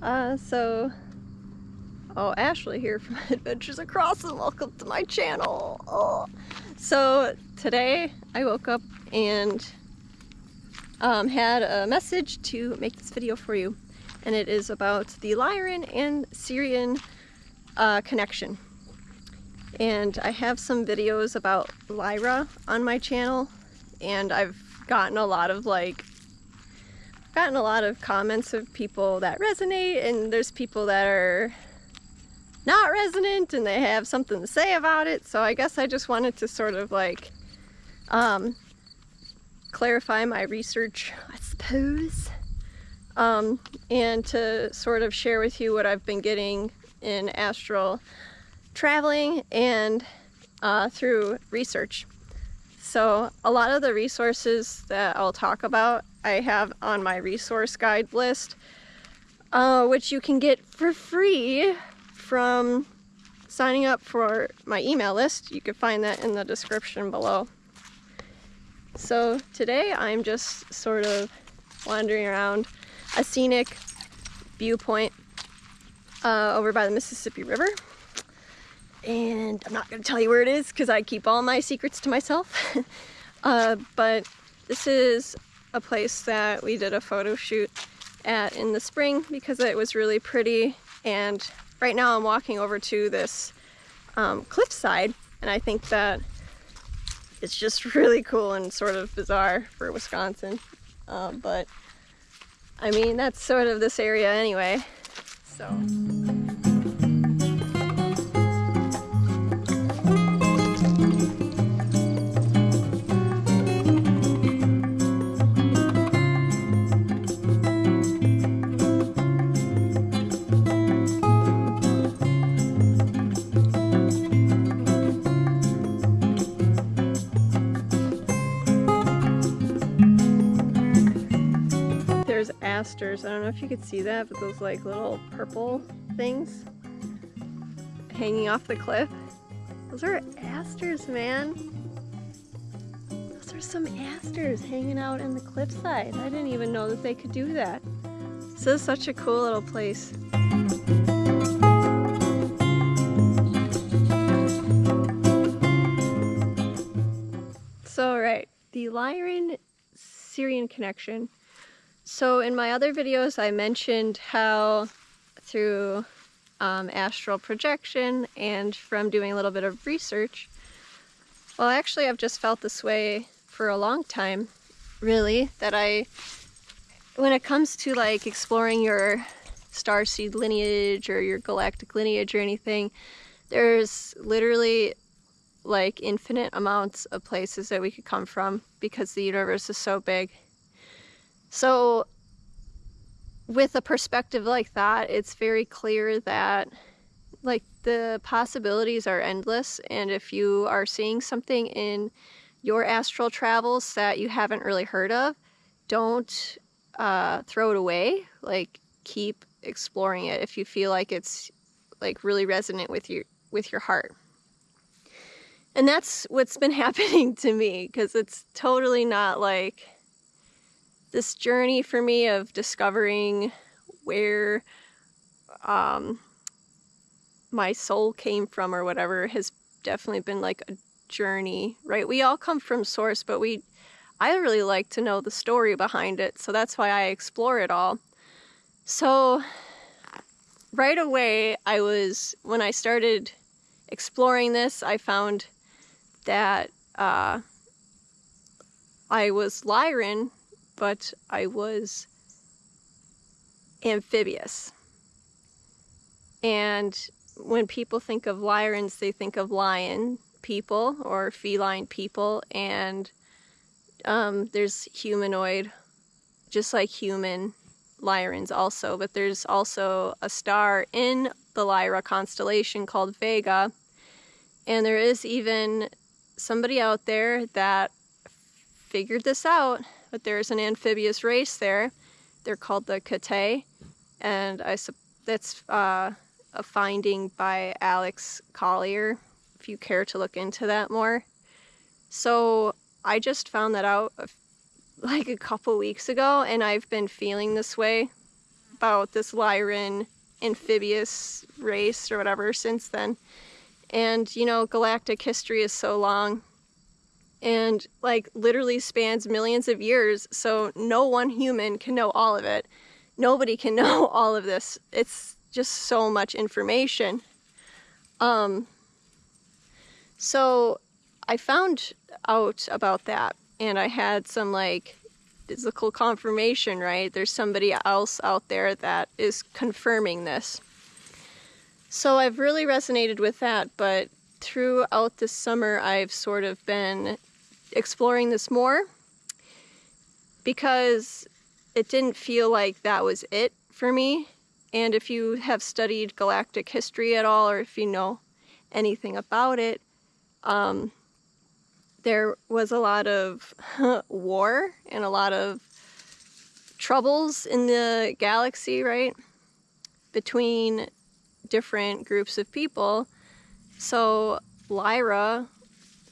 Yeah, so... Oh, Ashley here from Adventures Across and welcome to my channel. Oh. So today I woke up and um, had a message to make this video for you. And it is about the Lyran and Sirian uh, connection. And I have some videos about Lyra on my channel and I've gotten a lot of like gotten a lot of comments of people that resonate and there's people that are not resonant and they have something to say about it so I guess I just wanted to sort of like um, clarify my research I suppose um, and to sort of share with you what I've been getting in astral traveling and uh, through research. So a lot of the resources that I'll talk about I have on my resource guide list, uh, which you can get for free from signing up for my email list. You can find that in the description below. So today I'm just sort of wandering around a scenic viewpoint uh, over by the Mississippi River. And I'm not going to tell you where it is because I keep all my secrets to myself. uh, but this is a place that we did a photo shoot at in the spring because it was really pretty. And right now I'm walking over to this um, cliffside and I think that it's just really cool and sort of bizarre for Wisconsin. Um, but I mean, that's sort of this area anyway. So. Asters. I don't know if you could see that, but those like little purple things hanging off the cliff. Those are asters, man. Those are some asters hanging out in the cliffside. I didn't even know that they could do that. This is such a cool little place. So, right, the Lyran Sirian connection so in my other videos I mentioned how through um, astral projection and from doing a little bit of research, well actually I've just felt this way for a long time really, that I, when it comes to like exploring your starseed lineage or your galactic lineage or anything, there's literally like infinite amounts of places that we could come from because the universe is so big so with a perspective like that, it's very clear that like the possibilities are endless and if you are seeing something in your astral travels that you haven't really heard of, don't uh, throw it away. Like keep exploring it if you feel like it's like really resonant with your with your heart. And that's what's been happening to me because it's totally not like this journey for me of discovering where um, my soul came from or whatever has definitely been like a journey, right? We all come from source, but we, I really like to know the story behind it. So that's why I explore it all. So right away, I was, when I started exploring this, I found that uh, I was Lyran but I was amphibious. And when people think of Lyrans, they think of lion people or feline people, and um, there's humanoid, just like human Lyrans also, but there's also a star in the Lyra constellation called Vega, and there is even somebody out there that figured this out but there's an amphibious race there. They're called the K'teh, and I that's uh, a finding by Alex Collier, if you care to look into that more. So I just found that out like a couple weeks ago, and I've been feeling this way about this Lyran amphibious race or whatever since then. And, you know, galactic history is so long and like literally spans millions of years. So no one human can know all of it. Nobody can know all of this. It's just so much information. Um, so I found out about that and I had some like physical confirmation, right? There's somebody else out there that is confirming this. So I've really resonated with that, but throughout this summer, I've sort of been exploring this more because it didn't feel like that was it for me. And if you have studied galactic history at all, or if you know anything about it, um, there was a lot of war and a lot of troubles in the galaxy, right? Between different groups of people. So Lyra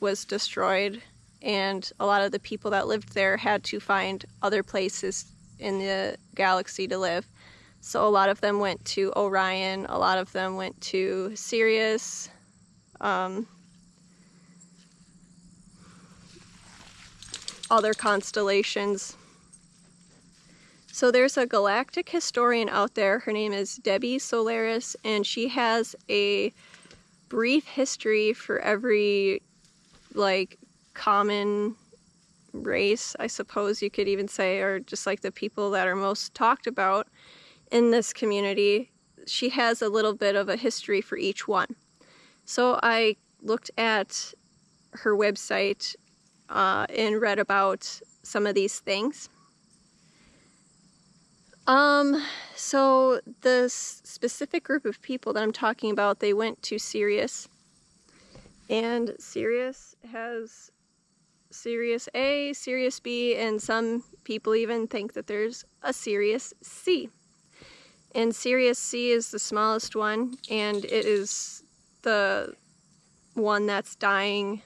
was destroyed and a lot of the people that lived there had to find other places in the galaxy to live. So a lot of them went to Orion, a lot of them went to Sirius, um, other constellations. So there's a galactic historian out there. Her name is Debbie Solaris, and she has a brief history for every like common race, I suppose you could even say, or just like the people that are most talked about in this community. She has a little bit of a history for each one. So I looked at her website uh, and read about some of these things. Um, so the specific group of people that I'm talking about, they went to Sirius, and Sirius has Sirius A, Sirius B, and some people even think that there's a Sirius C. And Sirius C is the smallest one, and it is the one that's dying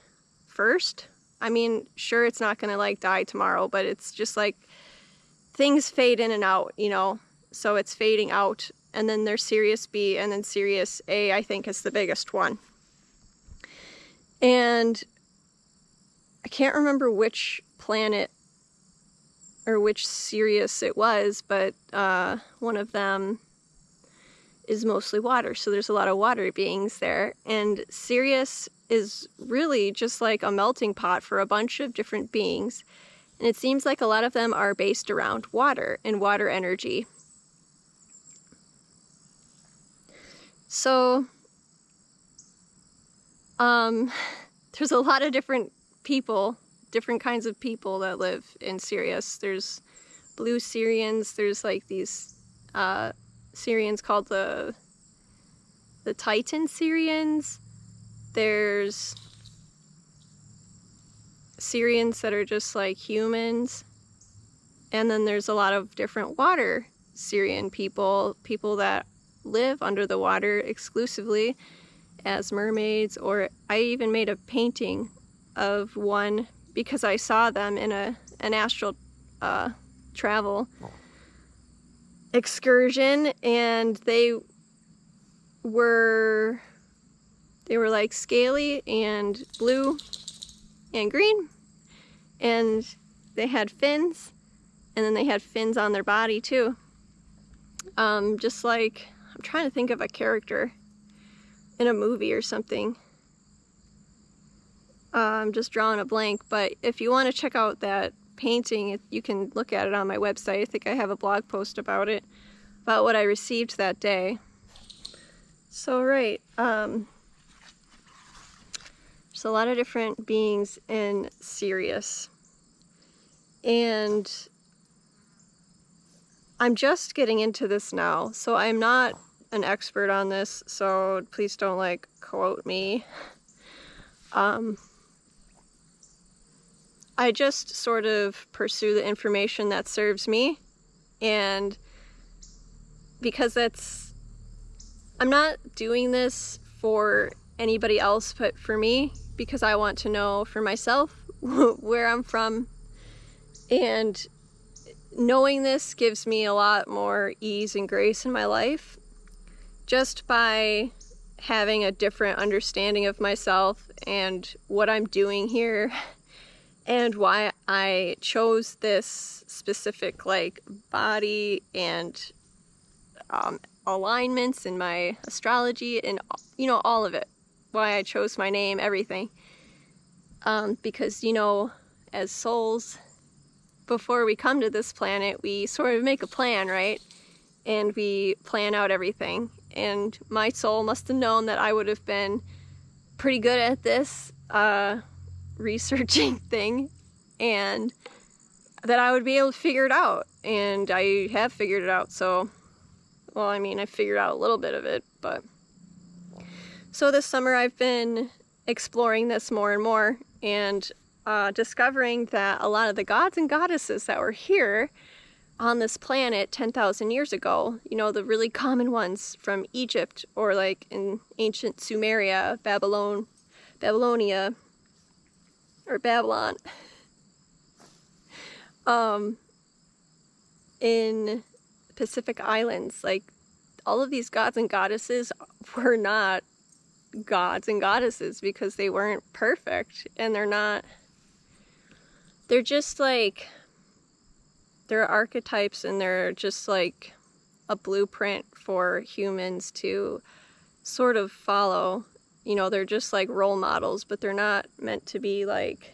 first. I mean, sure, it's not going to like die tomorrow, but it's just like things fade in and out, you know? So it's fading out. And then there's Sirius B, and then Sirius A, I think, is the biggest one. And I can't remember which planet or which Sirius it was, but uh, one of them is mostly water. So there's a lot of water beings there. And Sirius is really just like a melting pot for a bunch of different beings. And it seems like a lot of them are based around water and water energy. So, um, there's a lot of different people, different kinds of people that live in Sirius. There's blue Sirians, there's like these uh, Sirians called the the Titan Sirians. There's Sirians that are just like humans. And then there's a lot of different water Sirian people, people that live under the water exclusively as mermaids, or I even made a painting of one because I saw them in a an astral uh, travel excursion, and they were they were like scaly and blue and green, and they had fins, and then they had fins on their body too. Um, just like I'm trying to think of a character in a movie or something. I'm um, just drawing a blank, but if you want to check out that painting, you can look at it on my website. I think I have a blog post about it, about what I received that day. So, right, um, there's a lot of different beings in Sirius. And I'm just getting into this now, so I'm not an expert on this, so please don't like quote me. Um, I just sort of pursue the information that serves me. And because that's I'm not doing this for anybody else but for me because I want to know for myself where I'm from. And knowing this gives me a lot more ease and grace in my life just by having a different understanding of myself and what I'm doing here and why I chose this specific like body and um, alignments in my astrology and you know all of it. Why I chose my name everything. Um, because you know as souls before we come to this planet we sort of make a plan right? And we plan out everything. And my soul must have known that I would have been pretty good at this uh, researching thing and that I would be able to figure it out. And I have figured it out so well I mean I figured out a little bit of it but so this summer I've been exploring this more and more and uh, discovering that a lot of the gods and goddesses that were here on this planet 10,000 years ago, you know, the really common ones from Egypt or like in ancient Sumeria, Babylon, Babylonia, or Babylon. um, in Pacific Islands, like all of these gods and goddesses were not gods and goddesses because they weren't perfect and they're not they're just like they're archetypes and they're just like a blueprint for humans to sort of follow you know they're just like role models but they're not meant to be like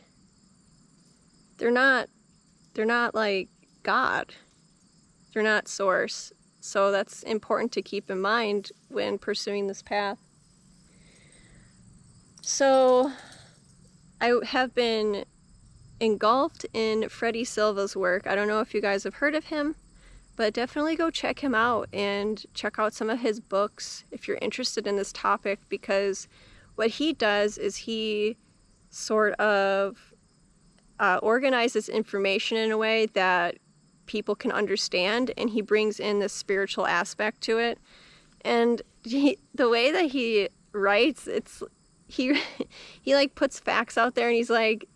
they're not they're not like god. They're not source. So that's important to keep in mind when pursuing this path. So i have been engulfed in Freddie Silva's work. I don't know if you guys have heard of him but definitely go check him out and check out some of his books if you're interested in this topic because what he does is he sort of uh, organizes information in a way that people can understand and he brings in the spiritual aspect to it. And he, the way that he writes it's he he like puts facts out there and he's like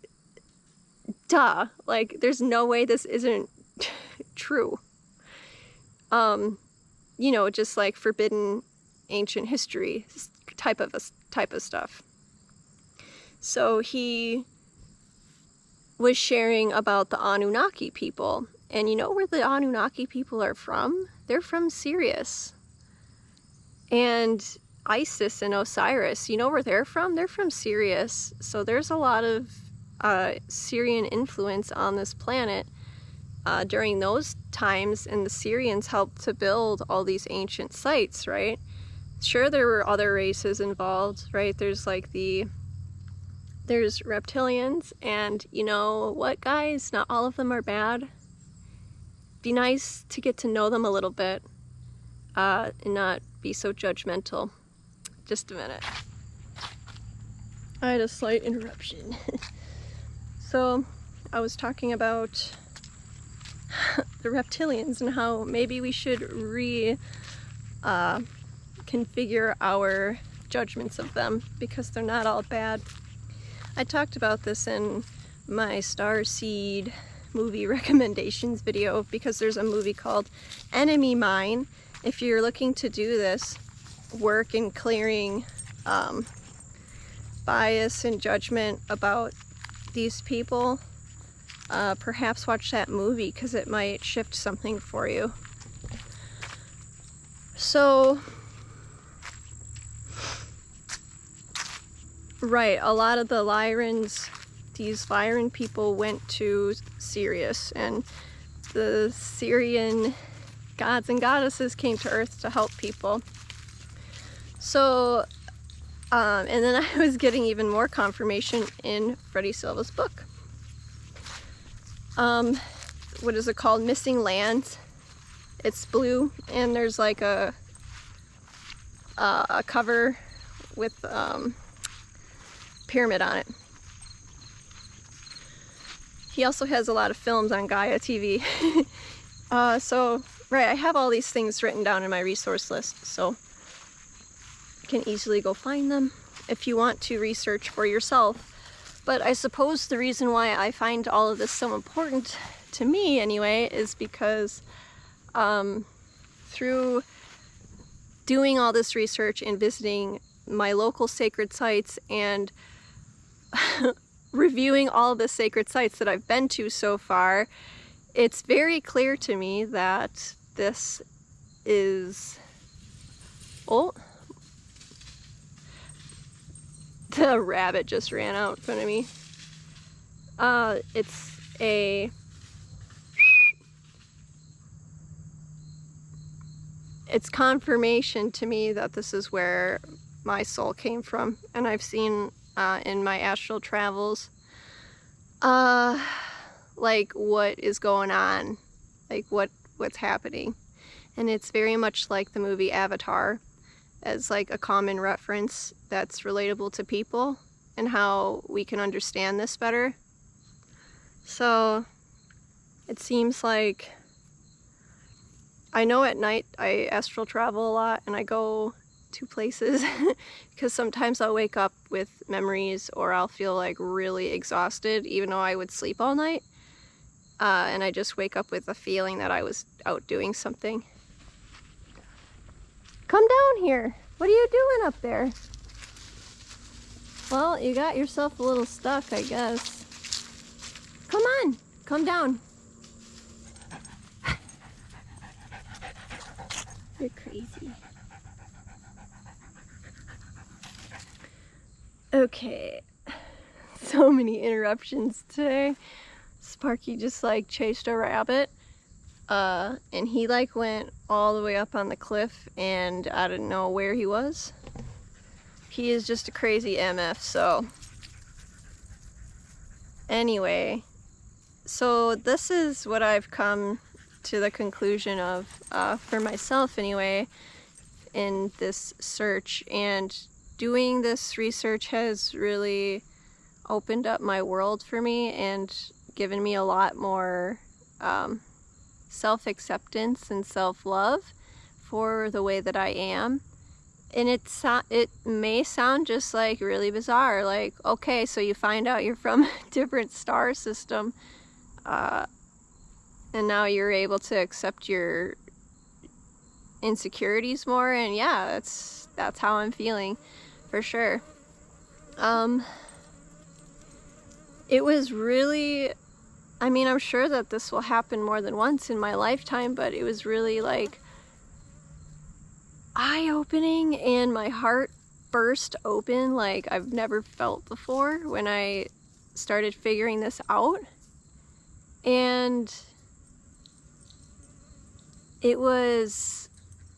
duh like there's no way this isn't true um, you know, just like forbidden ancient history type of a, type of stuff. So he was sharing about the Anunnaki people. And you know where the Anunnaki people are from? They're from Sirius. And Isis and Osiris, you know where they're from? They're from Sirius. So there's a lot of uh, Sirian influence on this planet uh, during those times and the Sirians helped to build all these ancient sites, right? Sure, there were other races involved, right? There's like the, there's reptilians and you know what guys, not all of them are bad. Be nice to get to know them a little bit uh, and not be so judgmental. Just a minute. I had a slight interruption. so I was talking about the reptilians and how maybe we should re uh, configure our judgments of them because they're not all bad. I talked about this in my Star Seed movie recommendations video because there's a movie called Enemy Mine. If you're looking to do this work in clearing um, bias and judgment about these people, uh, perhaps watch that movie because it might shift something for you. So, right, a lot of the Lyrans, these Lyran people went to Sirius and the Sirian gods and goddesses came to Earth to help people. So, um, and then I was getting even more confirmation in Freddie Silva's book um, what is it called? Missing Lands. It's blue and there's like a, uh, a cover with um, pyramid on it. He also has a lot of films on Gaia TV. uh, so, right, I have all these things written down in my resource list, so you can easily go find them if you want to research for yourself but I suppose the reason why I find all of this so important to me anyway is because um, through doing all this research and visiting my local sacred sites and reviewing all the sacred sites that I've been to so far, it's very clear to me that this is... Oh, the rabbit just ran out in front of me. Uh, it's a it's confirmation to me that this is where my soul came from and I've seen uh, in my astral travels uh, like what is going on like what what's happening and it's very much like the movie Avatar as like a common reference that's relatable to people and how we can understand this better so it seems like I know at night I astral travel a lot and I go to places because sometimes I'll wake up with memories or I'll feel like really exhausted even though I would sleep all night. Uh, and I just wake up with a feeling that I was out doing something. Come down here. What are you doing up there? Well, you got yourself a little stuck, I guess. Come on, come down. You're crazy. Okay, so many interruptions today. Sparky just like chased a rabbit. Uh, and he like went all the way up on the cliff and I didn't know where he was. He is just a crazy MF, so. Anyway, so this is what I've come to the conclusion of uh, for myself anyway in this search and doing this research has really opened up my world for me and given me a lot more um, self-acceptance and self-love for the way that I am. And it so it may sound just like really bizarre like okay so you find out you're from a different star system uh, and now you're able to accept your insecurities more and yeah that's that's how I'm feeling for sure. Um it was really I mean I'm sure that this will happen more than once in my lifetime but it was really like eye-opening and my heart burst open like I've never felt before when I started figuring this out. And it was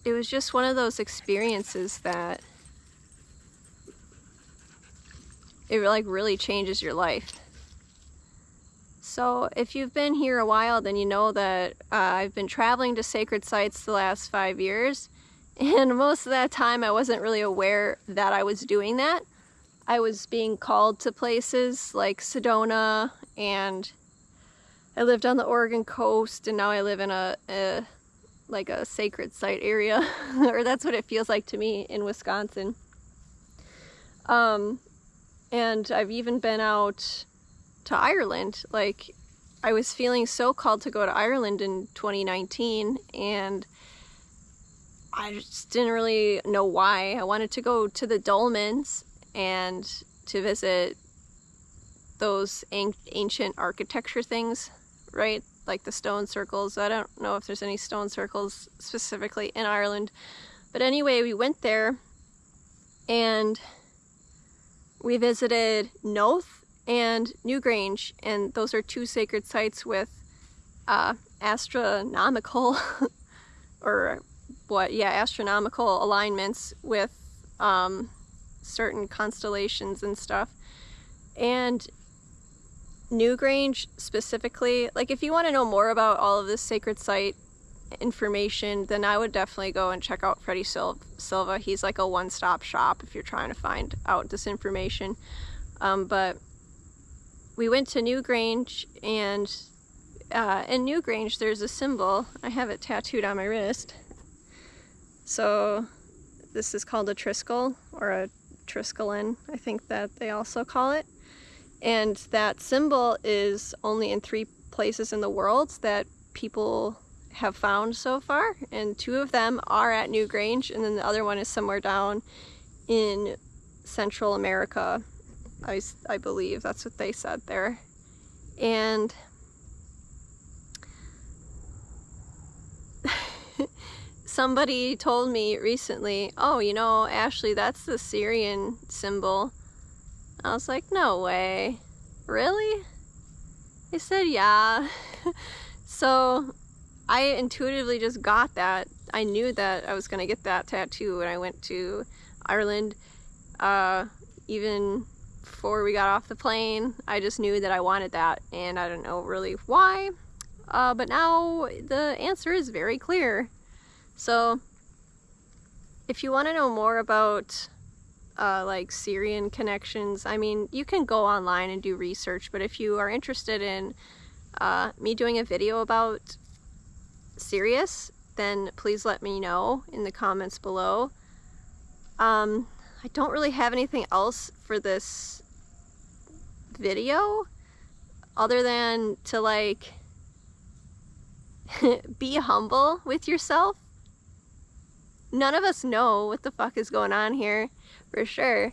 it was just one of those experiences that it like really changes your life so if you've been here a while then you know that uh, I've been traveling to sacred sites the last five years and most of that time I wasn't really aware that I was doing that I was being called to places like Sedona and I lived on the Oregon coast and now I live in a, a like a sacred site area or that's what it feels like to me in Wisconsin. Um, and I've even been out to Ireland. Like I was feeling so called to go to Ireland in 2019 and I just didn't really know why. I wanted to go to the Dolmens and to visit those ancient architecture things right? Like the stone circles. I don't know if there's any stone circles specifically in Ireland. But anyway, we went there and we visited Knowth and Newgrange, and those are two sacred sites with uh, astronomical, or what, yeah, astronomical alignments with um, certain constellations and stuff. And Newgrange specifically, like if you want to know more about all of this sacred site information, then I would definitely go and check out Freddie Sil Silva. He's like a one-stop shop if you're trying to find out this information. Um, but we went to Newgrange and uh, in Newgrange there's a symbol. I have it tattooed on my wrist. So this is called a triskel or a triskelin, I think that they also call it. And that symbol is only in three places in the world that people have found so far, and two of them are at Newgrange, and then the other one is somewhere down in Central America. I, I believe that's what they said there. And somebody told me recently, oh, you know, Ashley, that's the Sirian symbol. I was like, no way. Really? They said, yeah. so I intuitively just got that. I knew that I was going to get that tattoo when I went to Ireland. Uh, even before we got off the plane, I just knew that I wanted that, and I don't know really why. Uh, but now the answer is very clear. So, if you want to know more about uh, like Sirian connections, I mean, you can go online and do research, but if you are interested in uh, me doing a video about Sirius, then please let me know in the comments below. Um, I don't really have anything else for this video other than to like be humble with yourself. None of us know what the fuck is going on here for sure.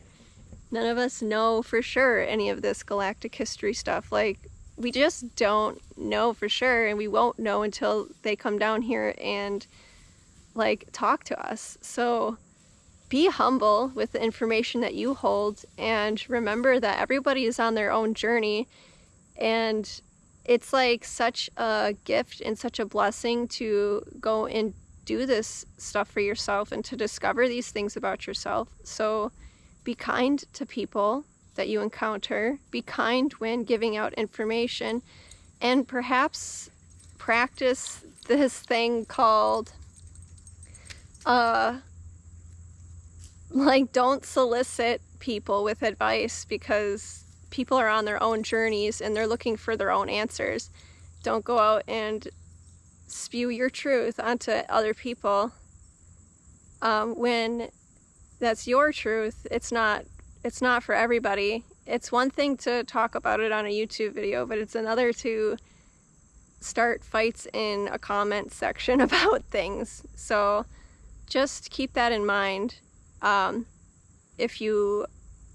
None of us know for sure any of this galactic history stuff. Like, we just don't know for sure, and we won't know until they come down here and like talk to us. So, be humble with the information that you hold and remember that everybody is on their own journey. And it's like such a gift and such a blessing to go and do this stuff for yourself and to discover these things about yourself. So be kind to people that you encounter, be kind when giving out information, and perhaps practice this thing called uh like don't solicit people with advice because people are on their own journeys and they're looking for their own answers. Don't go out and spew your truth onto other people um, when that's your truth. It's not. It's not for everybody. It's one thing to talk about it on a YouTube video, but it's another to start fights in a comment section about things. So just keep that in mind um, if you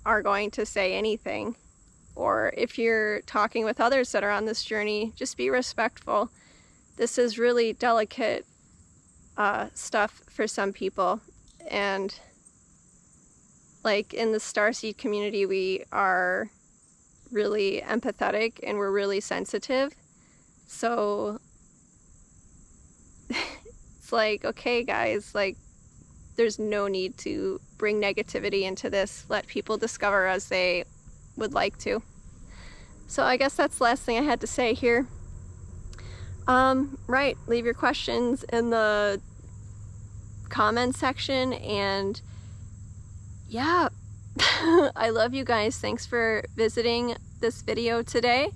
are going to say anything or if you're talking with others that are on this journey, just be respectful. This is really delicate uh, stuff for some people. And like in the starseed community, we are really empathetic and we're really sensitive. So it's like, okay, guys, like there's no need to bring negativity into this. Let people discover as they would like to. So I guess that's the last thing I had to say here. Um, right, leave your questions in the comment section and yeah, I love you guys. Thanks for visiting this video today.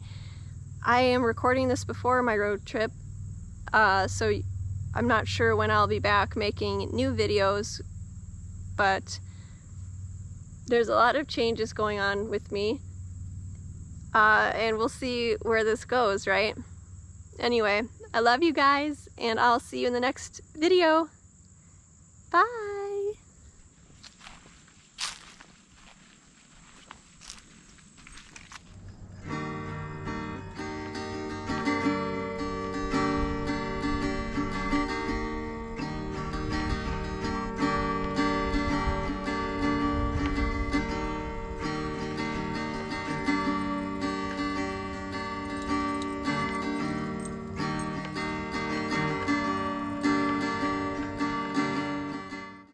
I am recording this before my road trip, uh, so I'm not sure when I'll be back making new videos, but there's a lot of changes going on with me. Uh, and we'll see where this goes, right? Anyway, I love you guys, and I'll see you in the next video. Bye!